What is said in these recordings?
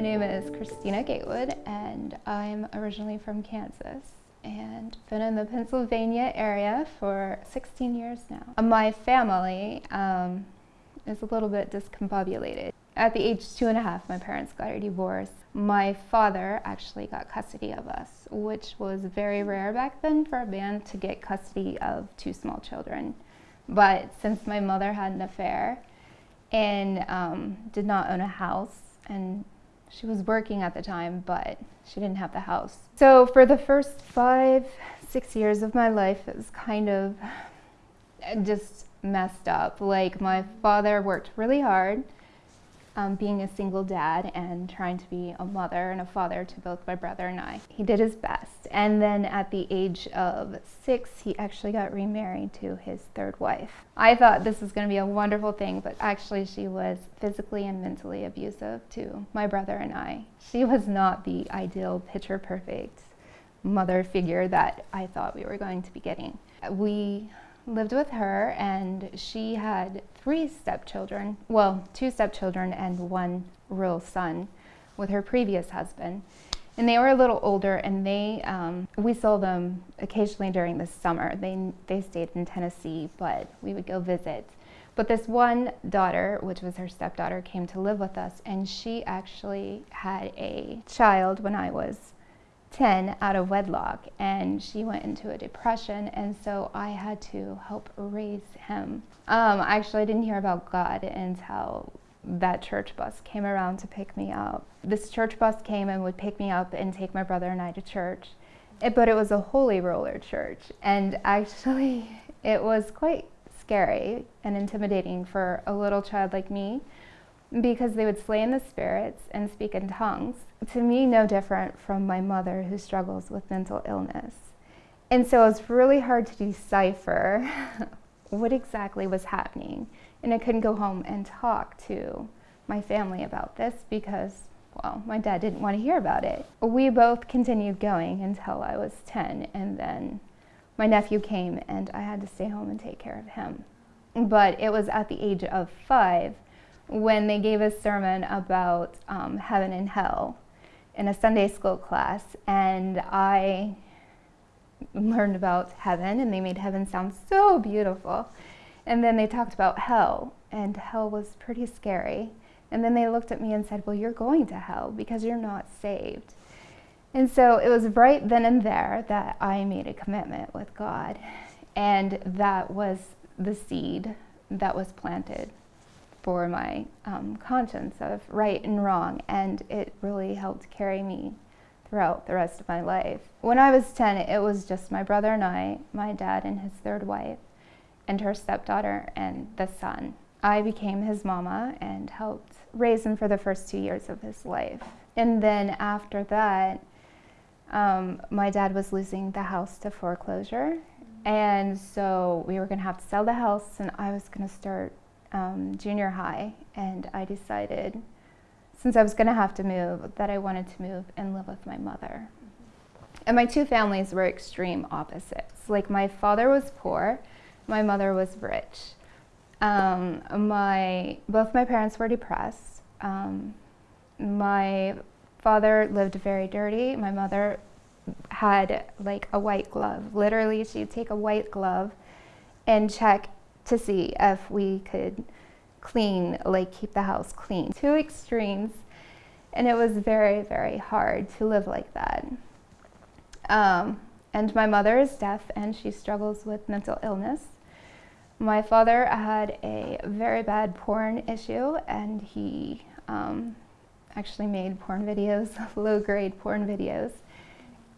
My name is Christina Gatewood and I'm originally from Kansas and been in the Pennsylvania area for 16 years now. My family um, is a little bit discombobulated. At the age two and a half, my parents got a divorce. My father actually got custody of us, which was very rare back then for a man to get custody of two small children. But since my mother had an affair and um, did not own a house, and she was working at the time, but she didn't have the house. So for the first five, six years of my life, it was kind of uh, just messed up. Like my father worked really hard um, being a single dad and trying to be a mother and a father to both my brother and I. He did his best. And then at the age of six, he actually got remarried to his third wife. I thought this was going to be a wonderful thing, but actually she was physically and mentally abusive to my brother and I. She was not the ideal picture perfect mother figure that I thought we were going to be getting. We lived with her and she had three stepchildren, well, two stepchildren and one real son with her previous husband. And they were a little older and they, um, we saw them occasionally during the summer. They, they stayed in Tennessee, but we would go visit. But this one daughter, which was her stepdaughter, came to live with us and she actually had a child when I was 10 out of wedlock and she went into a depression and so I had to help raise him. Um, actually I didn't hear about God until that church bus came around to pick me up. This church bus came and would pick me up and take my brother and I to church. It, but it was a holy roller church and actually it was quite scary and intimidating for a little child like me because they would slay in the spirits and speak in tongues. To me, no different from my mother who struggles with mental illness. And so it was really hard to decipher what exactly was happening. And I couldn't go home and talk to my family about this because, well, my dad didn't want to hear about it. We both continued going until I was 10, and then my nephew came and I had to stay home and take care of him. But it was at the age of five when they gave a sermon about um, heaven and hell in a Sunday school class, and I learned about heaven, and they made heaven sound so beautiful. And then they talked about hell, and hell was pretty scary. And then they looked at me and said, Well, you're going to hell because you're not saved. And so it was right then and there that I made a commitment with God. And that was the seed that was planted for my um, conscience of right and wrong, and it really helped carry me throughout the rest of my life. When I was 10, it was just my brother and I, my dad and his third wife, and her stepdaughter and the son. I became his mama and helped raise him for the first two years of his life. And then after that, um, my dad was losing the house to foreclosure. And so we were going to have to sell the house, and I was going to start um, junior high, and I decided, since I was going to have to move, that I wanted to move and live with my mother. And my two families were extreme opposites. Like my father was poor, my mother was rich. Um, my both my parents were depressed. Um, my father lived very dirty. My mother had like a white glove. Literally, she'd take a white glove and check to see if we could clean, like keep the house clean. Two extremes, and it was very, very hard to live like that. Um, and my mother is deaf and she struggles with mental illness. My father had a very bad porn issue and he um, actually made porn videos, low grade porn videos.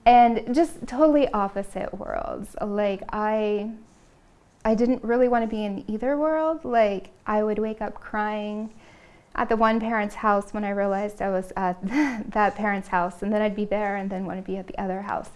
And just totally opposite worlds. Like I I didn't really want to be in either world. Like, I would wake up crying at the one parent's house when I realized I was at that parent's house, and then I'd be there and then want to be at the other house.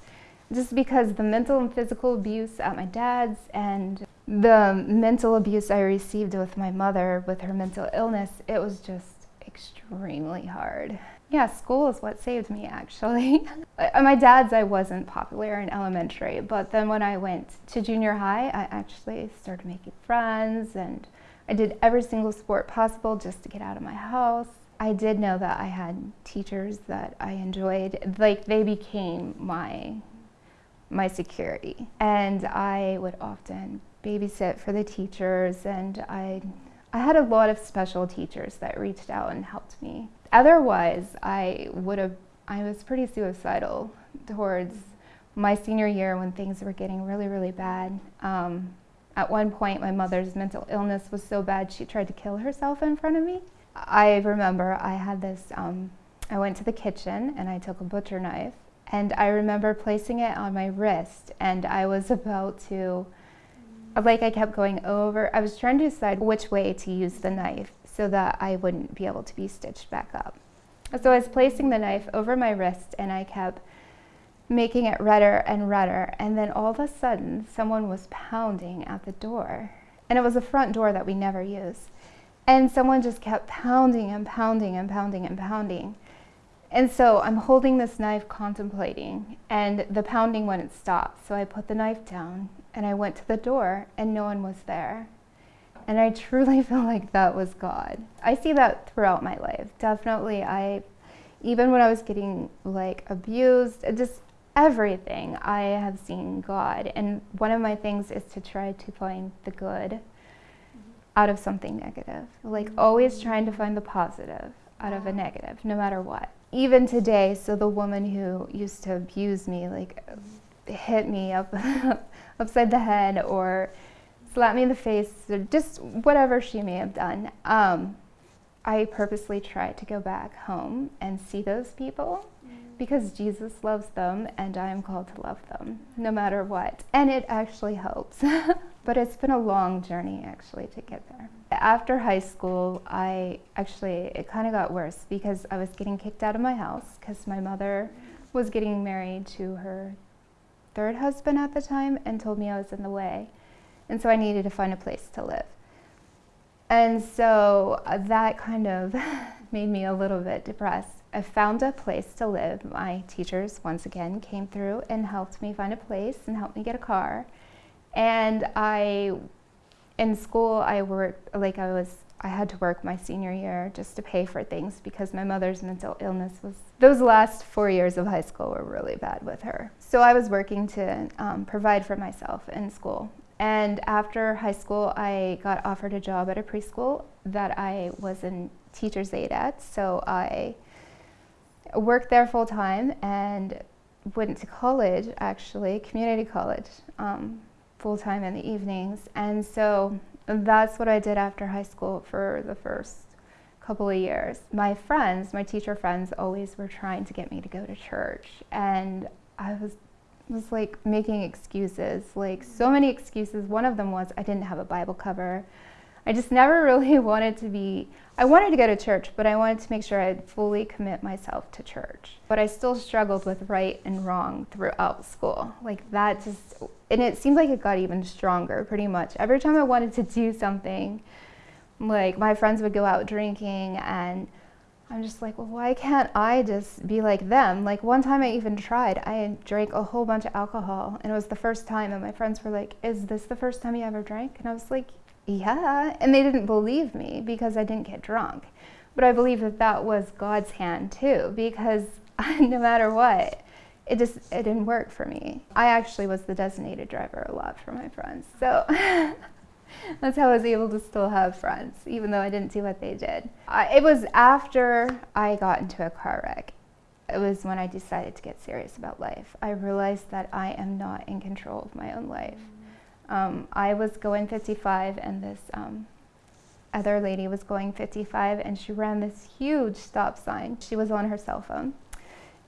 Just because the mental and physical abuse at my dad's and the mental abuse I received with my mother with her mental illness, it was just extremely hard. Yeah, school is what saved me actually. At my dad's, I wasn't popular in elementary, but then when I went to junior high, I actually started making friends and I did every single sport possible just to get out of my house. I did know that I had teachers that I enjoyed. Like they became my my security. And I would often babysit for the teachers and I I had a lot of special teachers that reached out and helped me. Otherwise, I would have I was pretty suicidal towards my senior year when things were getting really, really bad. Um, at one point, my mother's mental illness was so bad she tried to kill herself in front of me. I remember I had this, um, I went to the kitchen and I took a butcher knife and I remember placing it on my wrist and I was about to, like I kept going over, I was trying to decide which way to use the knife so that I wouldn't be able to be stitched back up. So I was placing the knife over my wrist and I kept making it redder and redder. And then all of a sudden, someone was pounding at the door. And it was a front door that we never use. And someone just kept pounding and pounding and pounding and pounding. And so I'm holding this knife contemplating, and the pounding wouldn't stop. So I put the knife down and I went to the door, and no one was there. And I truly feel like that was God. I see that throughout my life. Definitely, I, even when I was getting like abused, just everything, I have seen God. And one of my things is to try to find the good out of something negative. Like mm-hmm. always trying to find the positive out of a negative, no matter what. Even today, so the woman who used to abuse me, like hit me up upside the head or slap me in the face, or just whatever she may have done. Um, I purposely try to go back home and see those people because Jesus loves them and I am called to love them no matter what. And it actually helps. but it's been a long journey actually to get there. After high school, I actually, it kind of got worse because I was getting kicked out of my house because my mother was getting married to her third husband at the time and told me I was in the way. And so I needed to find a place to live. And so uh, that kind of made me a little bit depressed. I found a place to live. My teachers, once again, came through and helped me find a place and helped me get a car. And I, in school, I worked, like I was, I had to work my senior year just to pay for things because my mother's mental illness was, those last four years of high school were really bad with her. So I was working to um, provide for myself in school. And after high school, I got offered a job at a preschool that I was in teacher's aide at. So I worked there full time and went to college, actually, community college, um, full time in the evenings. And so that's what I did after high school for the first couple of years. My friends, my teacher friends, always were trying to get me to go to church. And I was was like making excuses, like so many excuses. One of them was I didn't have a Bible cover. I just never really wanted to be, I wanted to go to church, but I wanted to make sure I'd fully commit myself to church. But I still struggled with right and wrong throughout school. Like that just, and it seemed like it got even stronger pretty much. Every time I wanted to do something, like my friends would go out drinking and I'm just like, well, why can't I just be like them? Like one time I even tried, I drank a whole bunch of alcohol and it was the first time and my friends were like, is this the first time you ever drank? And I was like, yeah. And they didn't believe me because I didn't get drunk. But I believe that that was God's hand too, because no matter what, it just it didn't work for me. I actually was the designated driver a lot for my friends. So that's how I was able to still have friends, even though I didn't do what they did. I, it was after I got into a car wreck. It was when I decided to get serious about life. I realized that I am not in control of my own life. Um, I was going 55 and this um, other lady was going 55 and she ran this huge stop sign. She was on her cell phone.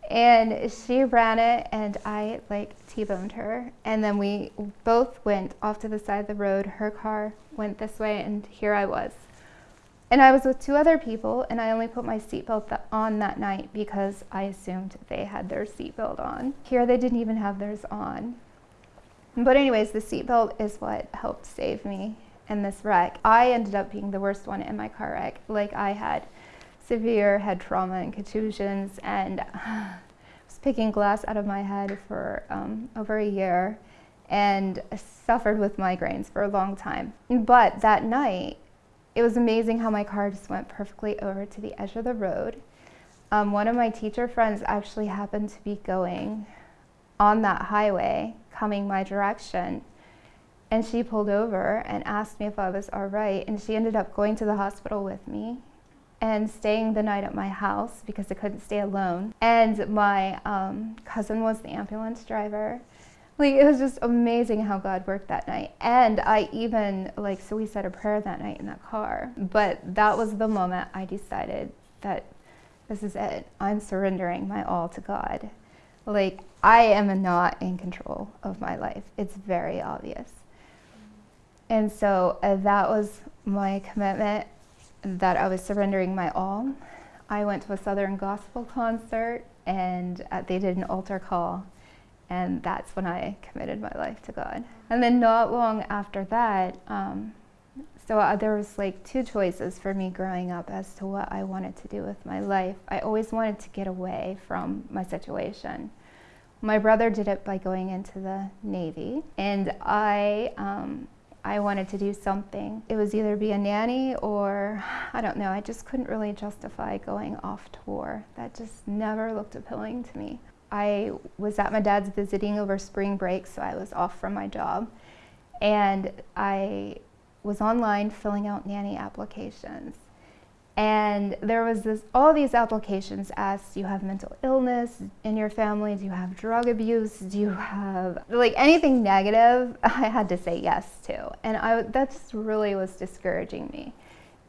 And she ran it and I like T-boned her. And then we both went off to the side of the road. Her car went this way and here I was. And I was with two other people and I only put my seatbelt on that night because I assumed they had their seatbelt on. Here they didn't even have theirs on. But anyways, the seatbelt is what helped save me in this wreck. I ended up being the worst one in my car wreck. Like I had severe head trauma and contusions and I was picking glass out of my head for um, over a year and suffered with migraines for a long time. But that night, it was amazing how my car just went perfectly over to the edge of the road. Um, one of my teacher friends actually happened to be going on that highway coming my direction. And she pulled over and asked me if I was all right. And she ended up going to the hospital with me and staying the night at my house because I couldn't stay alone. And my um, cousin was the ambulance driver. Like, it was just amazing how God worked that night. And I even, like, so we said a prayer that night in that car. But that was the moment I decided that this is it. I'm surrendering my all to God. Like, I am not in control of my life. It's very obvious. And so uh, that was my commitment that I was surrendering my all. I went to a Southern Gospel concert and uh, they did an altar call. And that's when I committed my life to God. And then not long after that, um, so uh, there was like two choices for me growing up as to what I wanted to do with my life. I always wanted to get away from my situation. My brother did it by going into the Navy, and I, um, I wanted to do something. It was either be a nanny or, I don't know, I just couldn't really justify going off tour. That just never looked appealing to me. I was at my dad's visiting over spring break, so I was off from my job. And I was online filling out nanny applications and there was this all these applications asked do you have mental illness in your family? Do you have drug abuse? Do you have like anything negative i had to say yes to. And i that just really was discouraging me.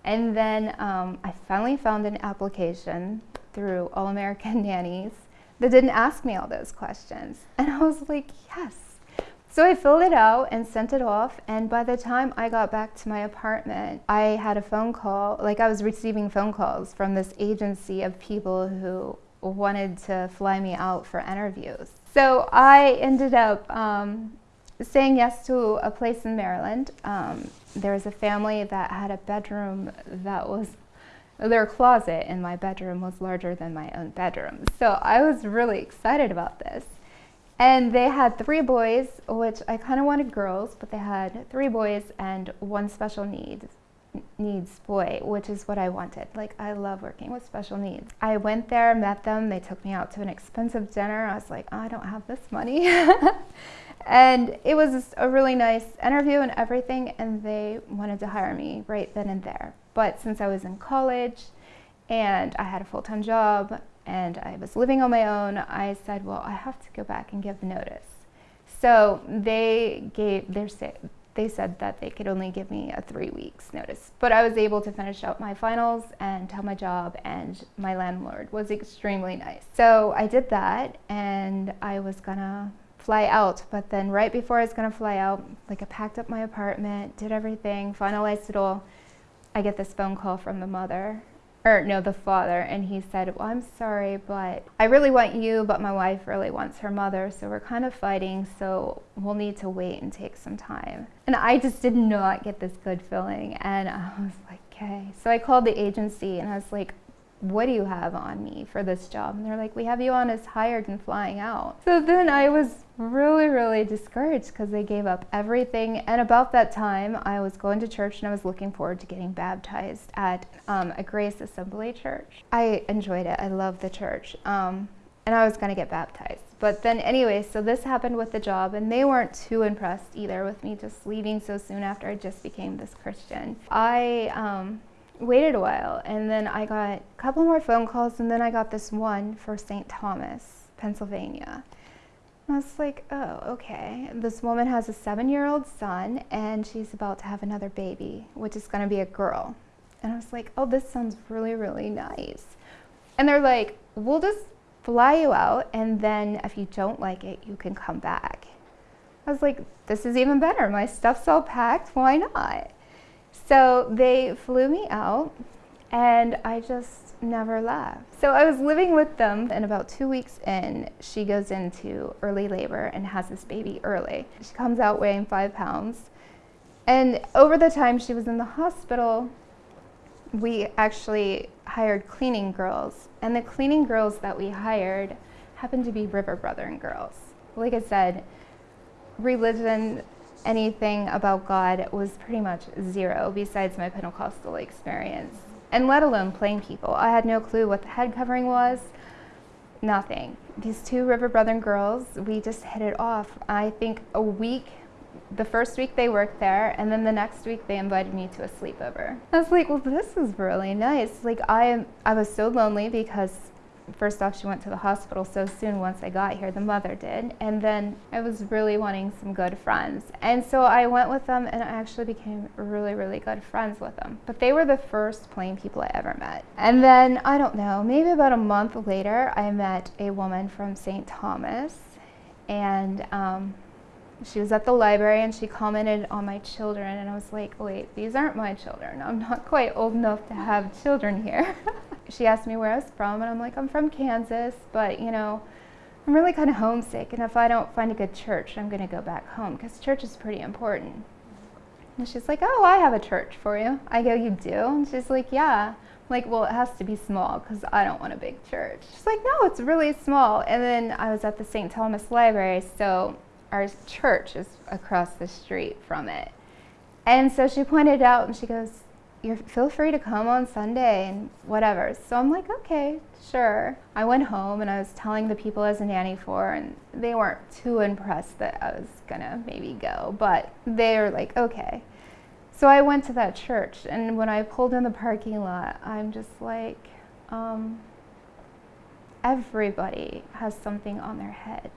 And then um, i finally found an application through all american nannies that didn't ask me all those questions. And i was like yes so I filled it out and sent it off, and by the time I got back to my apartment, I had a phone call, like I was receiving phone calls from this agency of people who wanted to fly me out for interviews. So I ended up um, saying yes to a place in Maryland. Um, there was a family that had a bedroom that was their closet in my bedroom was larger than my own bedroom. So I was really excited about this. And they had three boys, which I kind of wanted girls, but they had three boys and one special needs needs boy, which is what I wanted. Like I love working with special needs. I went there, met them, they took me out to an expensive dinner. I was like, oh, I don't have this money. and it was a really nice interview and everything and they wanted to hire me right then and there. But since I was in college and I had a full-time job, and I was living on my own, I said, well, I have to go back and give notice. So they gave their they said that they could only give me a three weeks notice, but I was able to finish out my finals and tell my job, and my landlord was extremely nice. So I did that, and I was gonna fly out, but then right before I was gonna fly out, like I packed up my apartment, did everything, finalized it all. I get this phone call from the mother or no, the father, and he said, Well, I'm sorry, but I really want you, but my wife really wants her mother, so we're kind of fighting, so we'll need to wait and take some time. And I just did not get this good feeling, and I was like, Okay. So I called the agency and I was like, what do you have on me for this job? And they're like, we have you on as hired and flying out. So then I was really, really discouraged because they gave up everything. And about that time, I was going to church and I was looking forward to getting baptized at um, a Grace Assembly church. I enjoyed it. I loved the church. Um, and I was going to get baptized. But then, anyway, so this happened with the job, and they weren't too impressed either with me just leaving so soon after I just became this Christian. I um, waited a while and then I got a couple more phone calls and then I got this one for St. Thomas, Pennsylvania. And I was like, oh, okay. This woman has a seven year old son and she's about to have another baby, which is going to be a girl. And I was like, oh, this sounds really, really nice. And they're like, we'll just fly you out and then if you don't like it, you can come back. I was like, this is even better. My stuff's all packed. Why not? So they flew me out and I just never left. So I was living with them and about two weeks in, she goes into early labor and has this baby early. She comes out weighing five pounds. And over the time she was in the hospital, we actually hired cleaning girls. And the cleaning girls that we hired happened to be River Brethren girls. Like I said, religion anything about God was pretty much zero besides my Pentecostal experience, and let alone plain people. I had no clue what the head covering was, nothing. These two River Brethren girls, we just hit it off. I think a week, the first week they worked there, and then the next week they invited me to a sleepover. I was like, well, this is really nice. Like I, I was so lonely because first off, she went to the hospital so soon once I got here, the mother did. And then I was really wanting some good friends. And so I went with them and I actually became really, really good friends with them. But they were the first plain people I ever met. And then, I don't know, maybe about a month later, I met a woman from St. Thomas. And um, she was at the library and she commented on my children. And I was like, wait, these aren't my children. I'm not quite old enough to have children here. she asked me where I was from, and I'm like, I'm from Kansas, but you know, I'm really kind of homesick, and if I don't find a good church, I'm going to go back home because church is pretty important. And she's like, Oh, I have a church for you. I go, You do? And she's like, Yeah. I'm like, well, it has to be small because I don't want a big church. She's like, No, it's really small. And then I was at the St. Thomas Library, so our church is across the street from it. And so she pointed out and she goes, you feel free to come on Sunday and whatever. So I'm like, okay, sure. I went home and I was telling the people I was a nanny for, and they weren't too impressed that I was gonna maybe go, but they were like, okay. So I went to that church, and when I pulled in the parking lot, I'm just like, um, everybody has something on their head.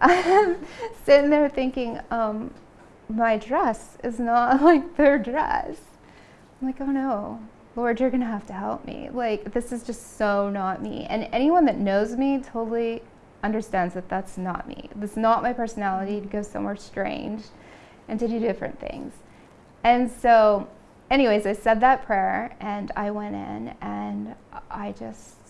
I'm sitting there thinking, um, my dress is not like their dress. I'm like, oh no, Lord, you're gonna have to help me. Like, this is just so not me. And anyone that knows me totally understands that that's not me. That's not my personality to go somewhere strange and to do different things. And so, anyways, I said that prayer and I went in and I just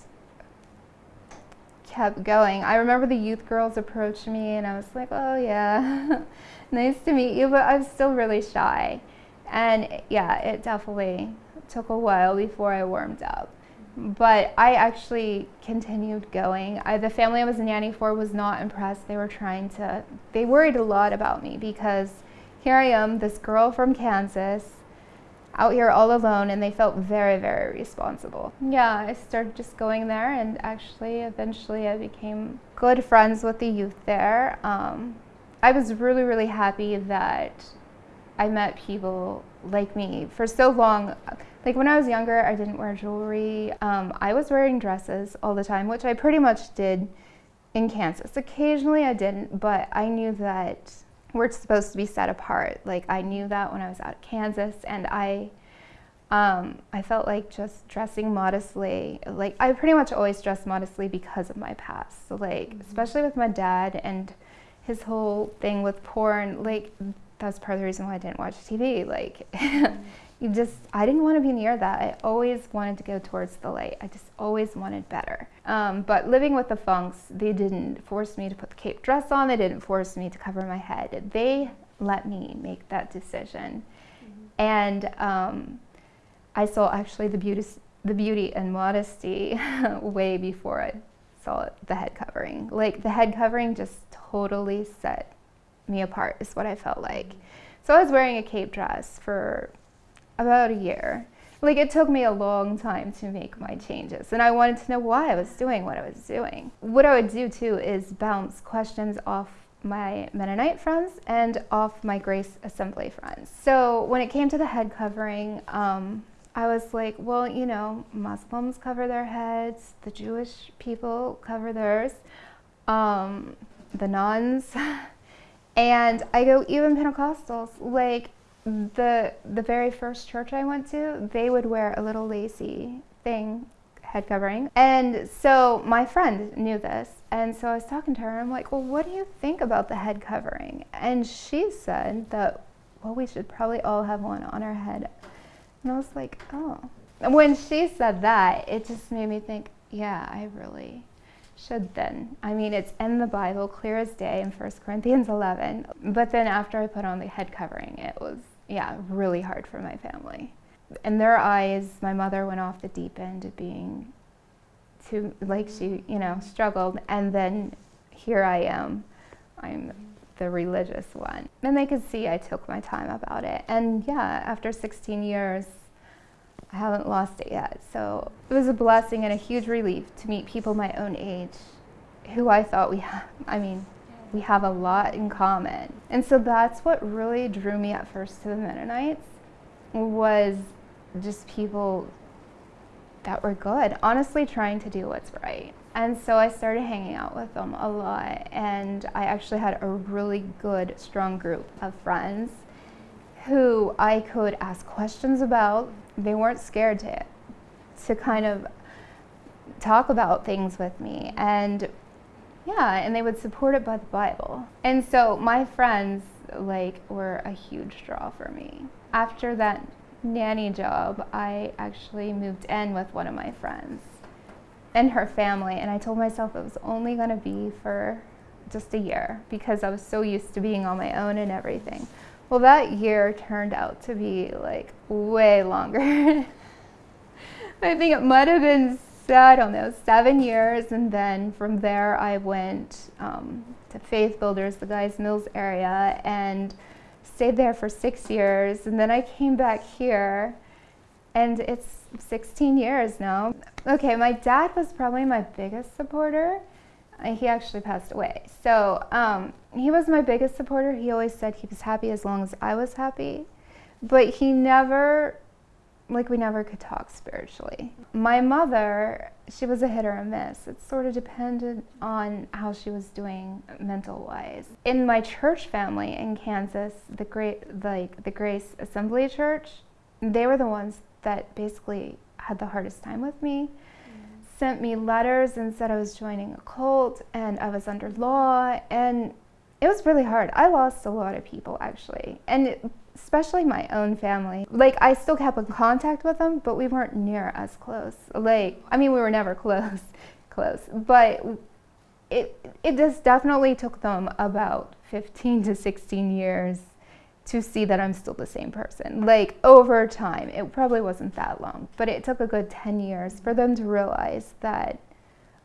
kept going. I remember the youth girls approached me and I was like, oh yeah, nice to meet you, but I was still really shy. And yeah, it definitely took a while before I warmed up. But I actually continued going. I, the family I was nanny for was not impressed. They were trying to, they worried a lot about me because here I am, this girl from Kansas, out here all alone, and they felt very, very responsible. Yeah, I started just going there, and actually, eventually, I became good friends with the youth there. Um, I was really, really happy that I met people like me for so long. Like when I was younger, I didn't wear jewelry. Um, I was wearing dresses all the time, which I pretty much did in Kansas. Occasionally I didn't, but I knew that we're supposed to be set apart. Like I knew that when I was out of Kansas, and I, um, I felt like just dressing modestly. Like I pretty much always dress modestly because of my past. So like, mm-hmm. especially with my dad and his whole thing with porn. Like that's part of the reason why I didn't watch TV. Like, you just, I didn't want to be near that. I always wanted to go towards the light. I just always wanted better. Um, but living with the Funks, they didn't force me to put the cape dress on. They didn't force me to cover my head. They let me make that decision. Mm-hmm. And um, I saw actually the beauty, the beauty and modesty way before I saw the head covering. Like the head covering just totally set me apart, is what I felt like. So I was wearing a cape dress for about a year. Like it took me a long time to make my changes, and I wanted to know why I was doing what I was doing. What I would do too is bounce questions off my Mennonite friends and off my Grace Assembly friends. So when it came to the head covering, um, I was like, well, you know, Muslims cover their heads, the Jewish people cover theirs, um, the nuns. And I go, even Pentecostals, like the the very first church I went to, they would wear a little lacy thing, head covering. And so my friend knew this. And so I was talking to her, I'm like, well, what do you think about the head covering? And she said that, well, we should probably all have one on our head. And I was like, oh. And when she said that, it just made me think, yeah, I really should then. I mean, it's in the Bible, clear as day in 1 Corinthians 11. But then after I put on the head covering, it was, yeah, really hard for my family. In their eyes, my mother went off the deep end of being too, like she, you know, struggled. And then here I am. I'm the religious one. And they could see I took my time about it. And yeah, after 16 years, I haven't lost it yet. So it was a blessing and a huge relief to meet people my own age who I thought we have, I mean, we have a lot in common. And so that's what really drew me at first to the Mennonites was just people that were good, honestly trying to do what's right. And so I started hanging out with them a lot, and I actually had a really good, strong group of friends who I could ask questions about. They weren't scared to, to kind of talk about things with me. And yeah, and they would support it by the Bible. And so my friends like were a huge draw for me. After that nanny job, I actually moved in with one of my friends and her family, and I told myself it was only going to be for just a year because I was so used to being on my own and everything. Well, that year turned out to be like way longer. I think it might have been, I don't know, seven years, and then from there I went um, to Faith Builders, the Guys Mills area, and stayed there for six years, and then I came back here, and it's 16 years now. Okay, my dad was probably my biggest supporter. Uh, he actually passed away. So um, he was my biggest supporter. He always said he was happy as long as I was happy. But he never, like, we never could talk spiritually. My mother, she was a hit or a miss. It sort of depended on how she was doing mental wise. In my church family in Kansas, the great, like the Grace Assembly Church, they were the ones that basically had the hardest time with me. Mm. Sent me letters and said I was joining a cult and I was under law and it was really hard. I lost a lot of people actually. And especially my own family. Like I still kept in contact with them, but we weren't near as close. Like I mean we were never close, close, but it it just definitely took them about 15 to 16 years to see that I'm still the same person. Like over time, it probably wasn't that long, but it took a good 10 years for them to realize that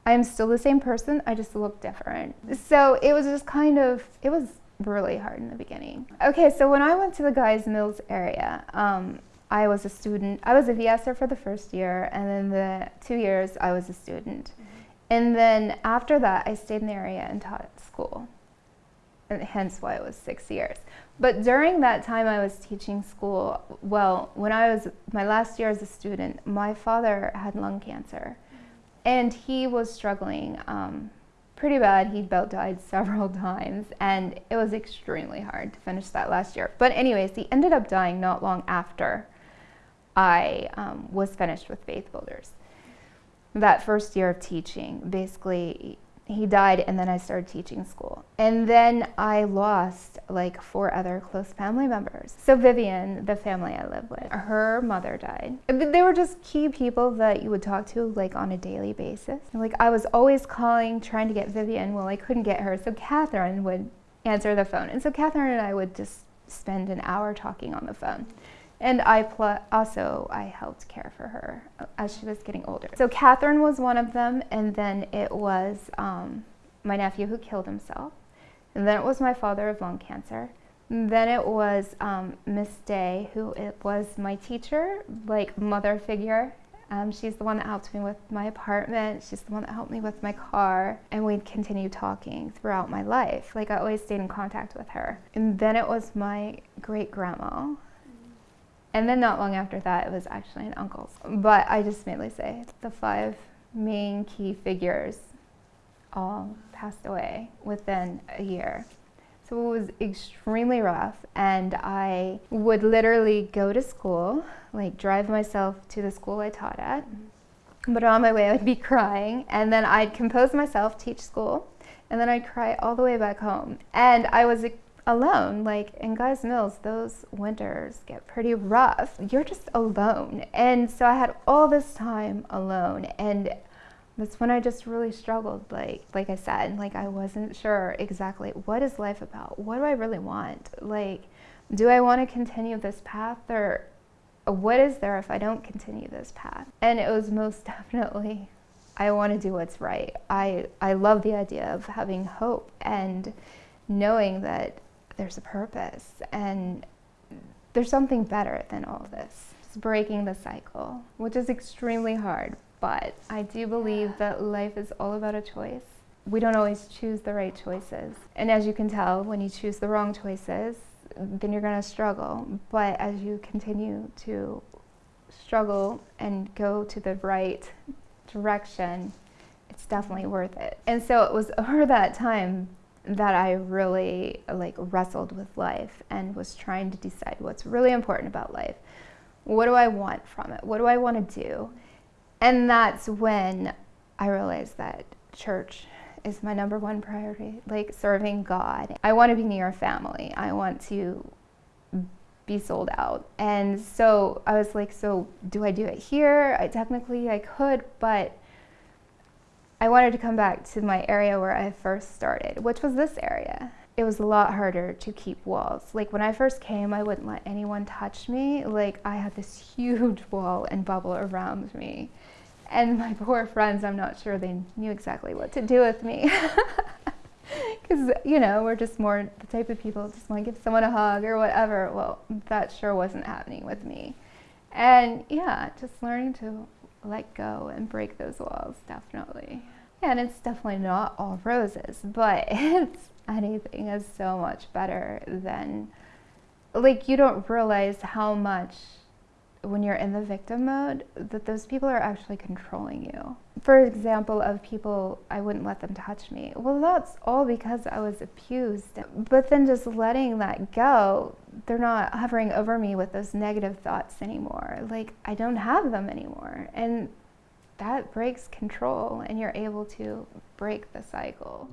I am still the same person, I just look different. So it was just kind of, it was really hard in the beginning. Okay, so when I went to the Guys Mills area, um, I was a student. I was a VSer for the first year, and then the two years I was a student. Mm-hmm. And then after that, I stayed in the area and taught at school, and hence why it was six years. But during that time I was teaching school, well, when I was my last year as a student, my father had lung cancer. And he was struggling um, pretty bad. He about died several times, and it was extremely hard to finish that last year. But, anyways, he ended up dying not long after I um, was finished with Faith Builders. That first year of teaching, basically, he died and then I started teaching school. And then I lost like four other close family members. So Vivian, the family I live with, her mother died. They were just key people that you would talk to like on a daily basis. Like I was always calling trying to get Vivian. Well, I couldn't get her. So Catherine would answer the phone. And so Catherine and I would just spend an hour talking on the phone. And I also I helped care for her as she was getting older. So Catherine was one of them, and then it was um, my nephew who killed himself, and then it was my father of lung cancer. Then it was um, Miss Day, who it was my teacher, like mother figure. Um, she's the one that helped me with my apartment. She's the one that helped me with my car. And we'd continue talking throughout my life. Like I always stayed in contact with her. And then it was my great grandma and then not long after that, it was actually an uncle's. But I just mainly say the five main key figures all passed away within a year. So it was extremely rough, and I would literally go to school, like drive myself to the school I taught at. But on my way, I would be crying, and then I'd compose myself, teach school, and then I'd cry all the way back home. And I was alone. Like in Guys Mills, those winters get pretty rough. You're just alone. And so I had all this time alone. And that's when I just really struggled. Like, like I said, like I wasn't sure exactly what is life about? What do I really want? Like, do I want to continue this path or what is there if I don't continue this path? And it was most definitely I want to do what's right. I I love the idea of having hope and knowing that there's a purpose and there's something better than all this. It's breaking the cycle, which is extremely hard, but I do believe that life is all about a choice. We don't always choose the right choices. And as you can tell, when you choose the wrong choices, then you're going to struggle. But as you continue to struggle and go to the right direction, it's definitely worth it. And so it was over that time that I really like wrestled with life and was trying to decide what's really important about life. What do I want from it? What do I want to do? And that's when I realized that church is my number one priority, like serving God. I want to be near family. I want to be sold out. And so I was like, so do I do it here? I technically I could, but I wanted to come back to my area where I first started, which was this area. It was a lot harder to keep walls. Like when I first came, I wouldn't let anyone touch me. Like I had this huge wall and bubble around me. And my poor friends, I'm not sure they knew exactly what to do with me. Because, you know, we're just more the type of people just want to give someone a hug or whatever. Well, that sure wasn't happening with me. And yeah, just learning to let go and break those walls, definitely. Yeah, and it's definitely not all roses, but it's anything is so much better than, like, you don't realize how much when you're in the victim mode that those people are actually controlling you. For example, of people, I wouldn't let them touch me. Well, that's all because I was abused. But then just letting that go, they're not hovering over me with those negative thoughts anymore. Like, I don't have them anymore. And that breaks control, and you're able to break the cycle.